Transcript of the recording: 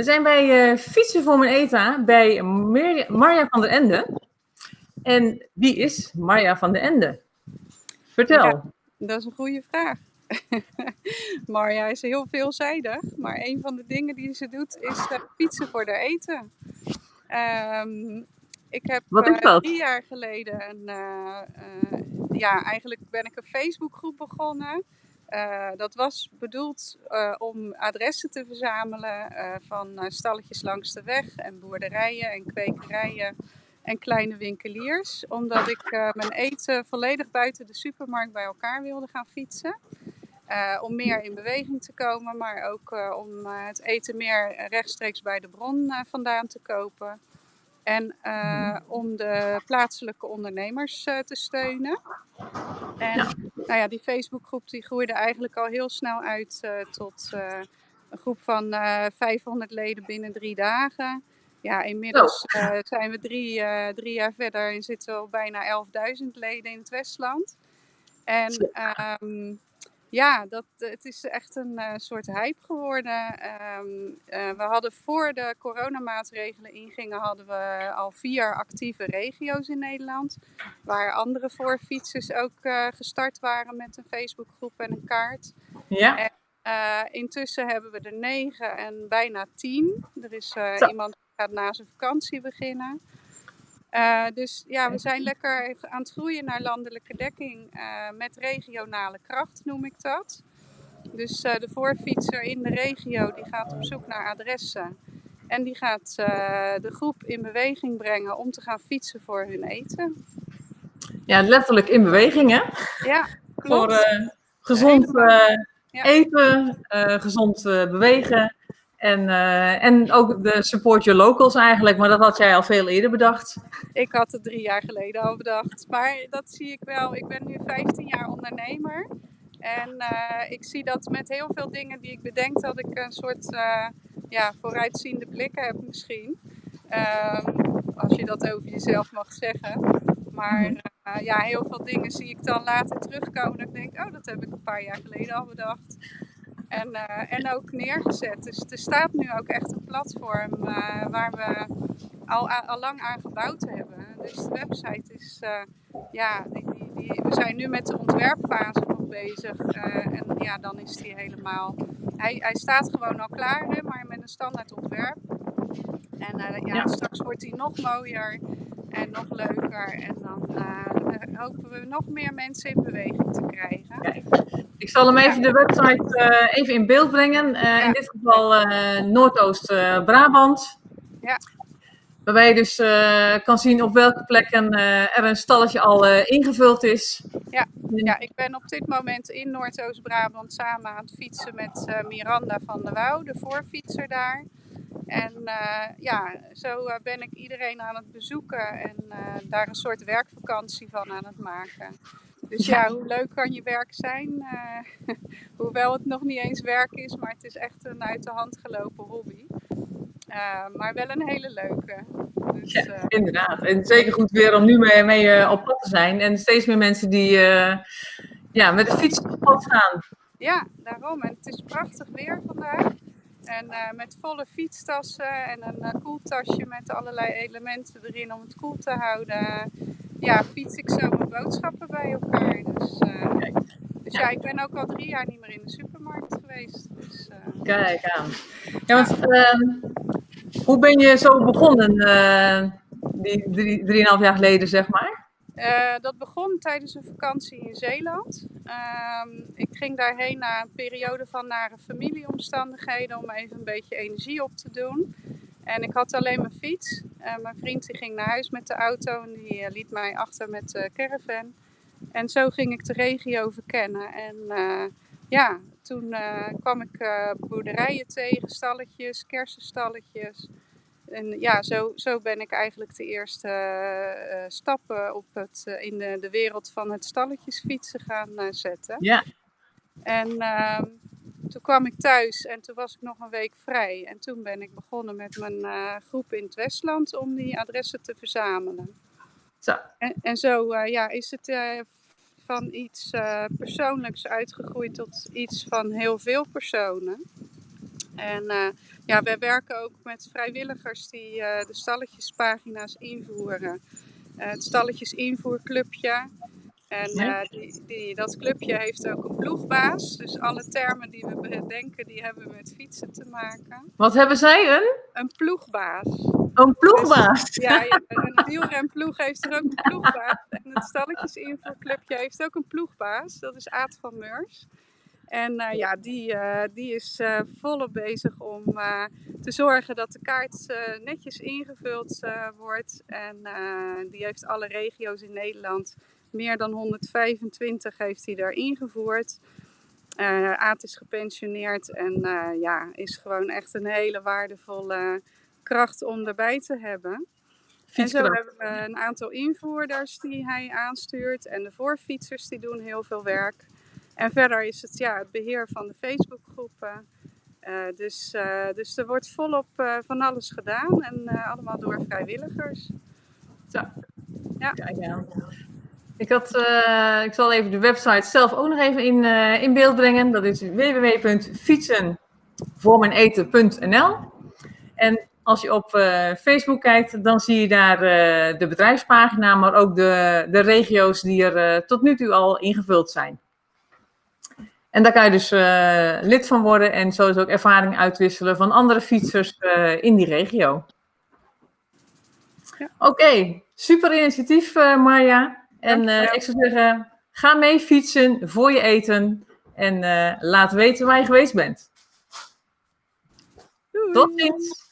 We zijn bij uh, Fietsen voor mijn ETA bij Marja van der Ende. En wie is Marja van der Ende? Vertel. Ja, dat is een goede vraag. Marja is heel veelzijdig, maar een van de dingen die ze doet is uh, fietsen voor haar eten. Um, ik heb uh, drie jaar geleden een, ja, eigenlijk ben ik een Facebookgroep begonnen. Uh, dat was bedoeld uh, om adressen te verzamelen uh, van stalletjes langs de weg en boerderijen en kwekerijen en kleine winkeliers. Omdat ik mijn eten volledig buiten de supermarkt bij elkaar wilde gaan fietsen. om meer in beweging te komen, maar ook om het eten meer rechtstreeks bij de bron vandaan te kopen. En om de plaatselijke ondernemers te steunen. En ja. Nou ja, die Facebookgroep die groeide eigenlijk al heel snel uit uh, tot een groep van 500 leden binnen drie dagen. Ja, inmiddels oh. zijn we drie, drie jaar verder en zitten we al bijna 11.000 leden in het Westland. En um, ja, dat, het is echt een uh, soort hype geworden. Um, uh, we hadden voor de coronamaatregelen ingingen, hadden we al vier actieve regio's in Nederland. Waar andere voorfietsers ook uh, gestart waren met een Facebookgroep en een kaart. Ja. En, intussen hebben we er negen en bijna tien. Er is iemand die gaat na zijn vakantie beginnen. Uh, dus ja, we zijn lekker aan het groeien naar landelijke dekking uh, met regionale kracht, noem ik dat. Dus uh, de voorfietser in de regio die gaat op zoek naar adressen. En die gaat de groep in beweging brengen om te gaan fietsen voor hun eten. Ja, letterlijk in beweging, hè? Ja, klopt. Voor gezond eten, gezond bewegen en, uh, en ook de support your locals eigenlijk, maar dat had jij al veel eerder bedacht. Ik had het drie jaar geleden al bedacht. Maar dat zie ik wel. Ik ben nu 15 jaar ondernemer. En uh, ik zie dat met heel veel dingen die ik bedenk, dat ik een soort uh, ja, vooruitziende blikken heb misschien. Um, als je dat over jezelf mag zeggen. Maar uh, ja, heel veel dingen zie ik dan later terugkomen. Dat ik denk, oh, dat heb ik een paar jaar geleden al bedacht. En, uh, en ook neergezet. Dus er staat nu ook echt een platform uh, waar we al, al lang aan gebouwd hebben. Dus de website is, uh, ja, die, die, die, we zijn nu met de ontwerpfase nog bezig. en ja, dan is die helemaal, hij, hij staat gewoon al klaar, hè, maar met een standaard ontwerp. En ja, ja, straks wordt hij nog mooier en nog leuker. En hopen we nog meer mensen in beweging te krijgen. Kijk. Ik zal hem even de website uh, even in beeld brengen. Ja. In dit geval Noordoost-Brabant. ja. Waarbij je dus kan zien op welke plekken er een stalletje al ingevuld is. Ja. ja, ik ben op dit moment in Noordoost-Brabant samen aan het fietsen met Miranda van der Wouw, de voorfietser daar. En ja, zo ben ik iedereen aan het bezoeken en daar een soort werkvakantie van aan het maken. Dus ja, hoe leuk kan je werk zijn? Uh, hoewel het nog niet eens werk is, maar het is echt een uit de hand gelopen hobby. Maar wel een hele leuke. Dus, ja, inderdaad. En zeker goed weer om nu mee, mee op pad te zijn. En steeds meer mensen die ja, met de fiets op pad gaan. Ja, daarom. En het is prachtig weer vandaag. En met volle fietstassen en een koeltasje met allerlei elementen erin om het koel te houden ja, fiets ik zo mijn boodschappen bij elkaar. Dus, uh, dus ja. ik ben ook al drie jaar niet meer in de supermarkt geweest. Dus. Kijk aan. Ja, want uh, hoe ben je zo begonnen, die drie, drieënhalf jaar geleden, zeg maar? Dat begon tijdens een vakantie in Zeeland. Ehm, ik ging daarheen na een periode van nare familieomstandigheden om even een beetje energie op te doen. En ik had alleen mijn fiets. Uh, mijn vriend die ging naar huis met de auto en die uh, liet mij achter met de caravan. En zo ging ik de regio verkennen. En ja, toen kwam ik boerderijen tegen, stalletjes, kersenstalletjes. En ja, zo, zo ben ik eigenlijk de eerste stappen op het, in de, de wereld van het stalletjesfietsen gaan zetten. Ja. En ehm, toen kwam ik thuis en toen was ik nog een week vrij. En toen ben ik begonnen met mijn groep in het Westland om die adressen te verzamelen. Zo. En, en zo ja, is het van iets persoonlijks uitgegroeid tot iets van heel veel personen. En ja, wij werken ook met vrijwilligers die de stalletjespagina's invoeren. het stalletjes invoerclubje. En die, die, dat clubje heeft ook een ploegbaas. Dus alle termen die we bedenken, die hebben met fietsen te maken. Wat hebben zij? Een? Een ploegbaas. Een ploegbaas? Dus, ja, ja, een wielrenploeg heeft er ook een ploegbaas. En het stalletjesinvoerclubje heeft ook een ploegbaas. Dat is Aad van Meurs. En uh, ja, die, uh, die is uh, volop bezig om te zorgen dat de kaart netjes ingevuld wordt. En die heeft alle regio's in Nederland meer dan 125 heeft hij daar ingevoerd. Aad is gepensioneerd en ja, is gewoon echt een hele waardevolle kracht om erbij te hebben. En zo hebben we een aantal invoerders die hij aanstuurt. En de voorfietsers die doen heel veel werk. En verder is het ja, het beheer van de Facebookgroepen. Uh, dus, dus er wordt volop van alles gedaan en allemaal door vrijwilligers. Zo. Ja. Kijk aan. Ik, had, ik zal even de website zelf ook nog even in, in beeld brengen. Dat is www.fietsenvoormijneten.nl En als je op Facebook kijkt, dan zie je daar de bedrijfspagina, maar ook de, de regio's die er tot nu toe al ingevuld zijn. En daar kan je dus lid van worden en sowieso ook ervaring uitwisselen van andere fietsers in die regio. Ja. Oké, okay. super initiatief Marja. En uh, ik zou zeggen, ga mee fietsen voor je eten. En laat weten waar je geweest bent. Doei. Tot ziens.